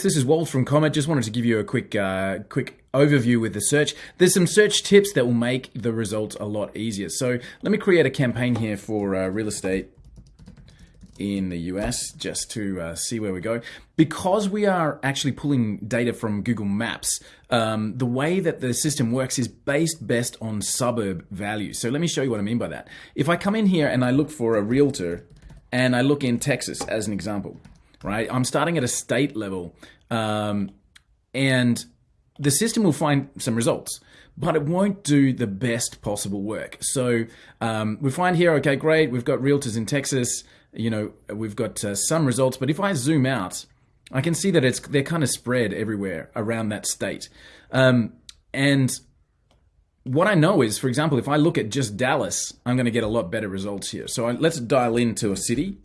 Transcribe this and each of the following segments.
This is Walt from Comet. Just wanted to give you a quick, uh, quick overview with the search. There's some search tips that will make the results a lot easier. So let me create a campaign here for uh, real estate in the US just to uh, see where we go. Because we are actually pulling data from Google Maps, um, the way that the system works is based best on suburb value. So let me show you what I mean by that. If I come in here and I look for a realtor and I look in Texas as an example, right? I'm starting at a state level, um, and the system will find some results, but it won't do the best possible work. So um, we find here, okay, great, we've got realtors in Texas. You know, we've got uh, some results, but if I zoom out, I can see that it's they're kind of spread everywhere around that state. Um, and what I know is, for example, if I look at just Dallas, I'm going to get a lot better results here. So I, let's dial into a city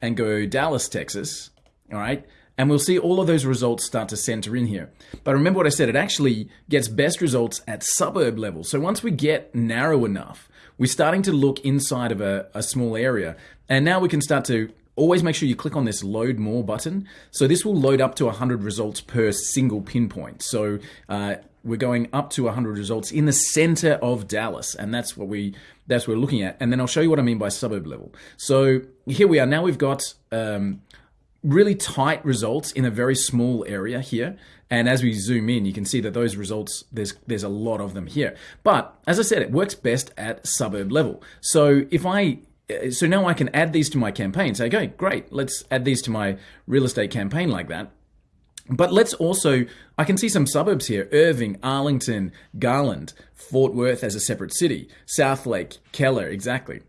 and go Dallas, Texas, all right? And we'll see all of those results start to center in here. But remember what I said, it actually gets best results at suburb level. So once we get narrow enough, we're starting to look inside of a, a small area. And now we can start to always make sure you click on this load more button. So this will load up to 100 results per single pinpoint. So uh, we're going up to 100 results in the center of Dallas, and that's what we that's what we're looking at. And then I'll show you what I mean by suburb level. So here we are. Now we've got um, really tight results in a very small area here. And as we zoom in, you can see that those results, there's, there's a lot of them here. But as I said, it works best at suburb level. So if I so now I can add these to my campaign. Say, okay, great, let's add these to my real estate campaign like that. But let's also, I can see some suburbs here Irving, Arlington, Garland, Fort Worth as a separate city, Southlake, Keller, exactly.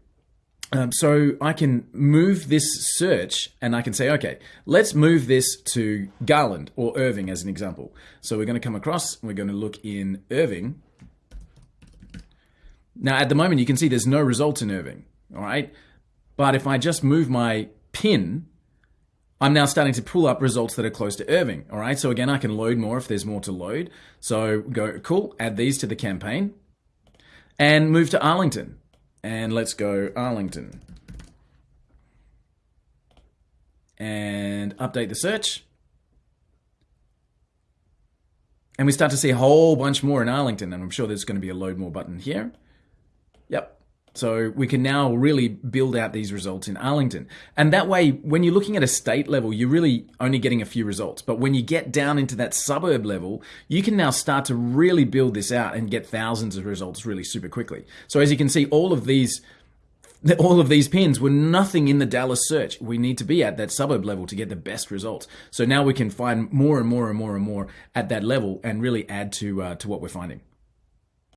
Um, so I can move this search and I can say, okay, let's move this to Garland or Irving as an example. So we're going to come across, we're going to look in Irving. Now, at the moment, you can see there's no result in Irving, all right? But if I just move my pin I'm now starting to pull up results that are close to Irving. All right, so again, I can load more if there's more to load. So go, cool, add these to the campaign and move to Arlington. And let's go Arlington. And update the search. And we start to see a whole bunch more in Arlington. And I'm sure there's going to be a load more button here. Yep, so we can now really build out these results in Arlington. And that way, when you're looking at a state level, you're really only getting a few results. But when you get down into that suburb level, you can now start to really build this out and get thousands of results really super quickly. So as you can see, all of these all of these pins were nothing in the Dallas search. We need to be at that suburb level to get the best results. So now we can find more and more and more and more at that level and really add to uh, to what we're finding.